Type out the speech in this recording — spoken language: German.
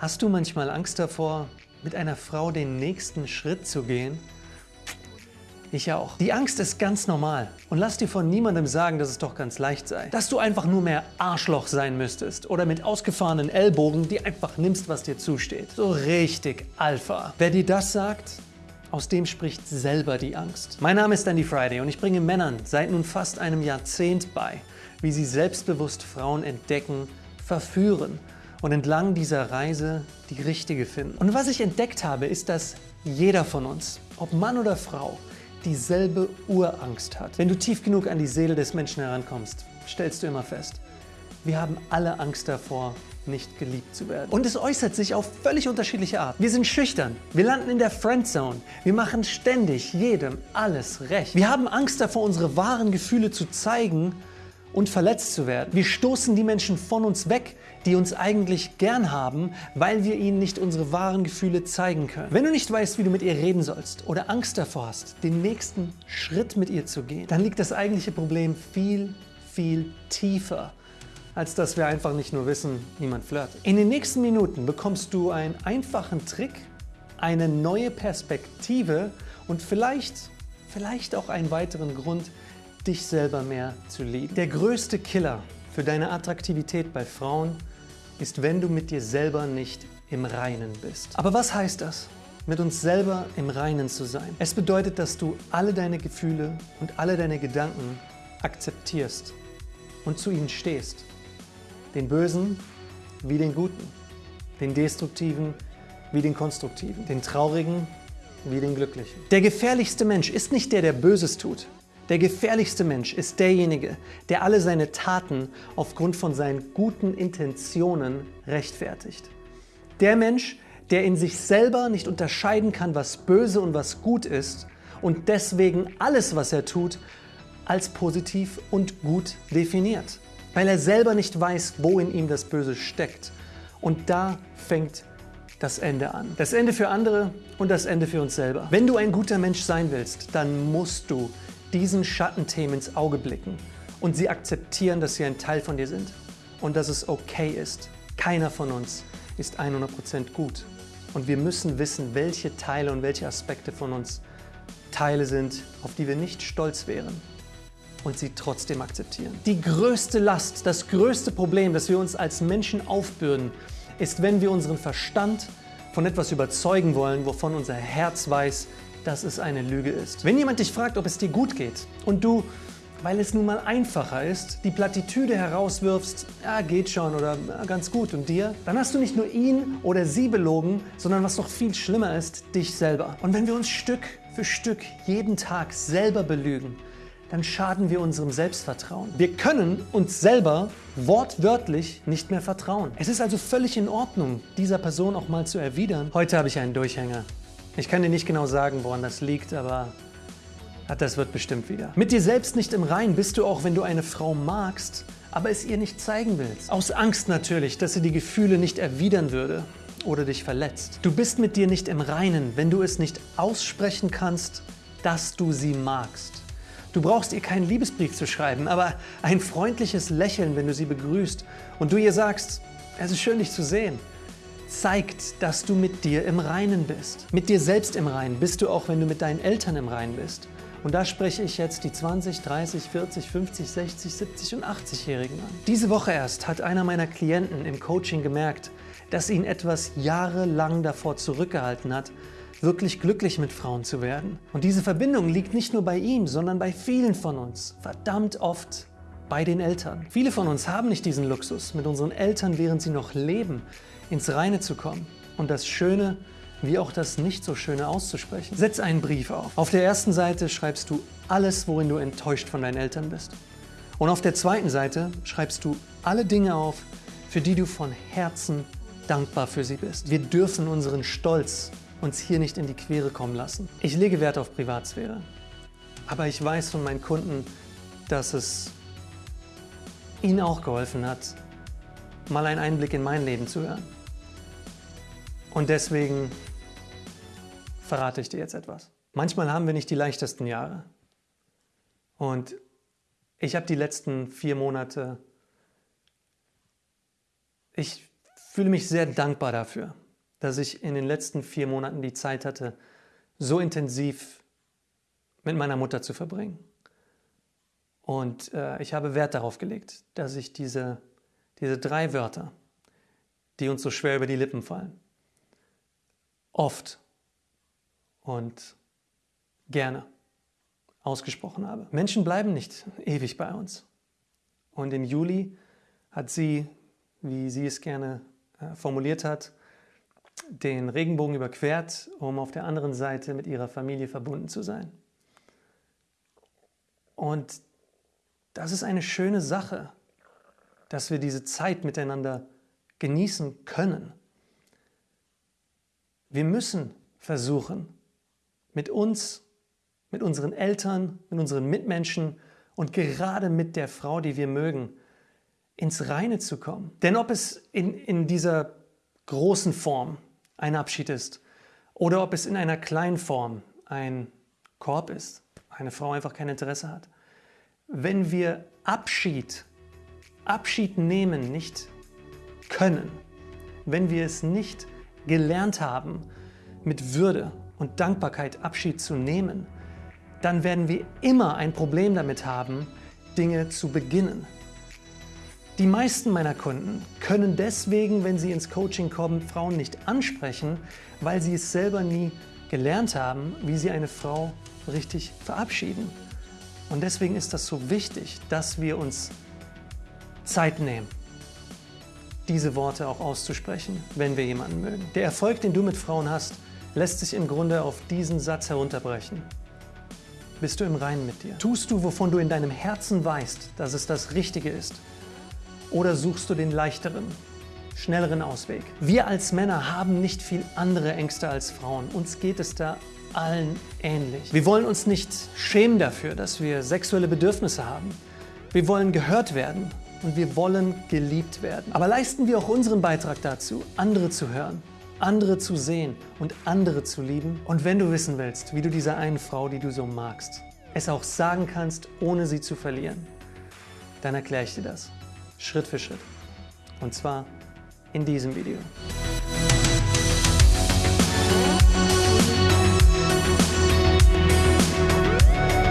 Hast du manchmal Angst davor, mit einer Frau den nächsten Schritt zu gehen? Ich auch. Die Angst ist ganz normal. Und lass dir von niemandem sagen, dass es doch ganz leicht sei. Dass du einfach nur mehr Arschloch sein müsstest oder mit ausgefahrenen Ellbogen, die einfach nimmst, was dir zusteht. So richtig Alpha. Wer dir das sagt, aus dem spricht selber die Angst. Mein Name ist Andy Friday und ich bringe Männern seit nun fast einem Jahrzehnt bei, wie sie selbstbewusst Frauen entdecken, verführen und entlang dieser Reise die richtige finden. Und was ich entdeckt habe, ist, dass jeder von uns, ob Mann oder Frau, dieselbe Urangst hat. Wenn du tief genug an die Seele des Menschen herankommst, stellst du immer fest, wir haben alle Angst davor, nicht geliebt zu werden. Und es äußert sich auf völlig unterschiedliche Art. Wir sind schüchtern, wir landen in der Friendzone, wir machen ständig jedem alles recht. Wir haben Angst davor, unsere wahren Gefühle zu zeigen und verletzt zu werden. Wir stoßen die Menschen von uns weg, die uns eigentlich gern haben, weil wir ihnen nicht unsere wahren Gefühle zeigen können. Wenn du nicht weißt, wie du mit ihr reden sollst oder Angst davor hast, den nächsten Schritt mit ihr zu gehen, dann liegt das eigentliche Problem viel, viel tiefer als dass wir einfach nicht nur wissen, wie man flirtet. In den nächsten Minuten bekommst du einen einfachen Trick, eine neue Perspektive und vielleicht, vielleicht auch einen weiteren Grund, dich selber mehr zu lieben. Der größte Killer für deine Attraktivität bei Frauen ist, wenn du mit dir selber nicht im Reinen bist. Aber was heißt das? Mit uns selber im Reinen zu sein. Es bedeutet, dass du alle deine Gefühle und alle deine Gedanken akzeptierst und zu ihnen stehst. Den Bösen wie den Guten, den Destruktiven wie den Konstruktiven, den Traurigen wie den Glücklichen. Der gefährlichste Mensch ist nicht der, der Böses tut, der gefährlichste Mensch ist derjenige, der alle seine Taten aufgrund von seinen guten Intentionen rechtfertigt. Der Mensch, der in sich selber nicht unterscheiden kann, was böse und was gut ist und deswegen alles, was er tut, als positiv und gut definiert. Weil er selber nicht weiß, wo in ihm das Böse steckt. Und da fängt das Ende an. Das Ende für andere und das Ende für uns selber. Wenn du ein guter Mensch sein willst, dann musst du diesen Schattenthemen ins Auge blicken und sie akzeptieren, dass sie ein Teil von dir sind und dass es okay ist. Keiner von uns ist 100% gut. Und wir müssen wissen, welche Teile und welche Aspekte von uns Teile sind, auf die wir nicht stolz wären und sie trotzdem akzeptieren. Die größte Last, das größte Problem, das wir uns als Menschen aufbürden, ist, wenn wir unseren Verstand von etwas überzeugen wollen, wovon unser Herz weiß, dass es eine Lüge ist. Wenn jemand dich fragt, ob es dir gut geht und du, weil es nun mal einfacher ist, die Plattitüde herauswirfst, ja, geht schon oder ja, ganz gut und dir, dann hast du nicht nur ihn oder sie belogen, sondern was noch viel schlimmer ist, dich selber. Und wenn wir uns Stück für Stück jeden Tag selber belügen, dann schaden wir unserem Selbstvertrauen. Wir können uns selber wortwörtlich nicht mehr vertrauen. Es ist also völlig in Ordnung, dieser Person auch mal zu erwidern, heute habe ich einen Durchhänger. Ich kann dir nicht genau sagen, woran das liegt, aber das wird bestimmt wieder. Mit dir selbst nicht im Rein bist du auch, wenn du eine Frau magst, aber es ihr nicht zeigen willst. Aus Angst natürlich, dass sie die Gefühle nicht erwidern würde oder dich verletzt. Du bist mit dir nicht im Reinen, wenn du es nicht aussprechen kannst, dass du sie magst. Du brauchst ihr keinen Liebesbrief zu schreiben, aber ein freundliches Lächeln, wenn du sie begrüßt und du ihr sagst, es ist schön, dich zu sehen zeigt, dass du mit dir im Reinen bist. Mit dir selbst im Reinen bist du auch, wenn du mit deinen Eltern im Reinen bist. Und da spreche ich jetzt die 20, 30, 40, 50, 60, 70 und 80-Jährigen an. Diese Woche erst hat einer meiner Klienten im Coaching gemerkt, dass ihn etwas jahrelang davor zurückgehalten hat, wirklich glücklich mit Frauen zu werden. Und diese Verbindung liegt nicht nur bei ihm, sondern bei vielen von uns. Verdammt oft bei den Eltern. Viele von uns haben nicht diesen Luxus, mit unseren Eltern, während sie noch leben, ins Reine zu kommen und das Schöne wie auch das nicht so Schöne auszusprechen. Setz einen Brief auf. Auf der ersten Seite schreibst du alles, worin du enttäuscht von deinen Eltern bist. Und auf der zweiten Seite schreibst du alle Dinge auf, für die du von Herzen dankbar für sie bist. Wir dürfen unseren Stolz uns hier nicht in die Quere kommen lassen. Ich lege Wert auf Privatsphäre. Aber ich weiß von meinen Kunden, dass es ihnen auch geholfen hat, mal einen Einblick in mein Leben zu hören. Und deswegen verrate ich dir jetzt etwas. Manchmal haben wir nicht die leichtesten Jahre. Und ich habe die letzten vier Monate, ich fühle mich sehr dankbar dafür, dass ich in den letzten vier Monaten die Zeit hatte, so intensiv mit meiner Mutter zu verbringen. Und äh, ich habe Wert darauf gelegt, dass ich diese, diese drei Wörter, die uns so schwer über die Lippen fallen, oft und gerne ausgesprochen habe. Menschen bleiben nicht ewig bei uns. Und im Juli hat sie, wie sie es gerne äh, formuliert hat, den Regenbogen überquert, um auf der anderen Seite mit ihrer Familie verbunden zu sein. Und das ist eine schöne Sache, dass wir diese Zeit miteinander genießen können. Wir müssen versuchen, mit uns, mit unseren Eltern, mit unseren Mitmenschen und gerade mit der Frau, die wir mögen, ins Reine zu kommen. Denn ob es in, in dieser großen Form ein Abschied ist oder ob es in einer kleinen Form ein Korb ist, eine Frau einfach kein Interesse hat. Wenn wir Abschied, Abschied nehmen nicht können, wenn wir es nicht gelernt haben, mit Würde und Dankbarkeit Abschied zu nehmen, dann werden wir immer ein Problem damit haben, Dinge zu beginnen. Die meisten meiner Kunden können deswegen, wenn sie ins Coaching kommen, Frauen nicht ansprechen, weil sie es selber nie gelernt haben, wie sie eine Frau richtig verabschieden. Und deswegen ist das so wichtig, dass wir uns Zeit nehmen, diese Worte auch auszusprechen, wenn wir jemanden mögen. Der Erfolg, den du mit Frauen hast, lässt sich im Grunde auf diesen Satz herunterbrechen. Bist du im Reinen mit dir? Tust du, wovon du in deinem Herzen weißt, dass es das Richtige ist? Oder suchst du den leichteren, schnelleren Ausweg? Wir als Männer haben nicht viel andere Ängste als Frauen. Uns geht es da allen ähnlich. Wir wollen uns nicht schämen dafür, dass wir sexuelle Bedürfnisse haben. Wir wollen gehört werden und wir wollen geliebt werden. Aber leisten wir auch unseren Beitrag dazu, andere zu hören, andere zu sehen und andere zu lieben? Und wenn du wissen willst, wie du dieser einen Frau, die du so magst, es auch sagen kannst, ohne sie zu verlieren, dann erkläre ich dir das. Schritt für Schritt. Und zwar in diesem Video.